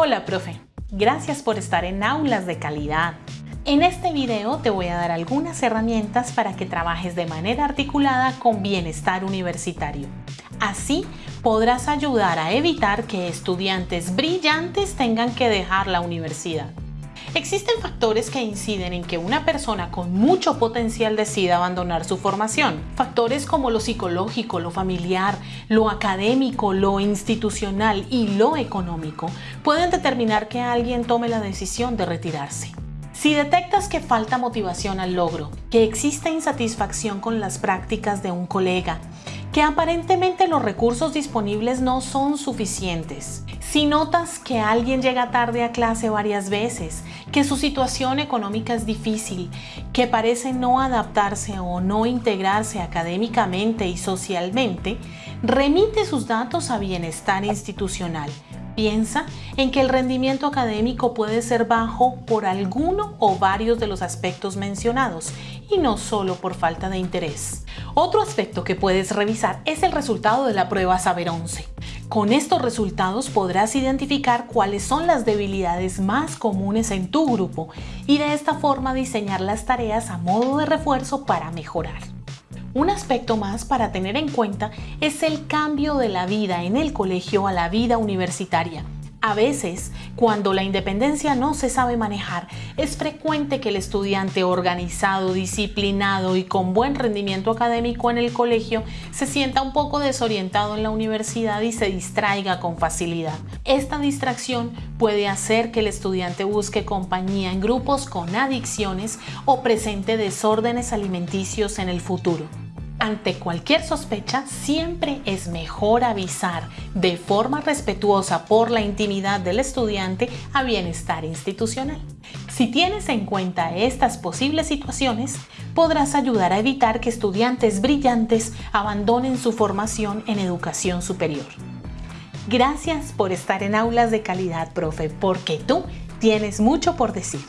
Hola, profe. Gracias por estar en Aulas de Calidad. En este video te voy a dar algunas herramientas para que trabajes de manera articulada con bienestar universitario. Así podrás ayudar a evitar que estudiantes brillantes tengan que dejar la universidad. Existen factores que inciden en que una persona con mucho potencial decida abandonar su formación. Factores como lo psicológico, lo familiar, lo académico, lo institucional y lo económico pueden determinar que alguien tome la decisión de retirarse. Si detectas que falta motivación al logro, que existe insatisfacción con las prácticas de un colega, que aparentemente los recursos disponibles no son suficientes, si notas que alguien llega tarde a clase varias veces, que su situación económica es difícil, que parece no adaptarse o no integrarse académicamente y socialmente, remite sus datos a bienestar institucional. Piensa en que el rendimiento académico puede ser bajo por alguno o varios de los aspectos mencionados y no solo por falta de interés. Otro aspecto que puedes revisar es el resultado de la prueba Saber 11. Con estos resultados podrás identificar cuáles son las debilidades más comunes en tu grupo y de esta forma diseñar las tareas a modo de refuerzo para mejorar. Un aspecto más para tener en cuenta es el cambio de la vida en el colegio a la vida universitaria. A veces, cuando la independencia no se sabe manejar, es frecuente que el estudiante organizado, disciplinado y con buen rendimiento académico en el colegio se sienta un poco desorientado en la universidad y se distraiga con facilidad. Esta distracción puede hacer que el estudiante busque compañía en grupos con adicciones o presente desórdenes alimenticios en el futuro. Ante cualquier sospecha, siempre es mejor avisar de forma respetuosa por la intimidad del estudiante a bienestar institucional. Si tienes en cuenta estas posibles situaciones, podrás ayudar a evitar que estudiantes brillantes abandonen su formación en educación superior. Gracias por estar en Aulas de Calidad, profe, porque tú tienes mucho por decir.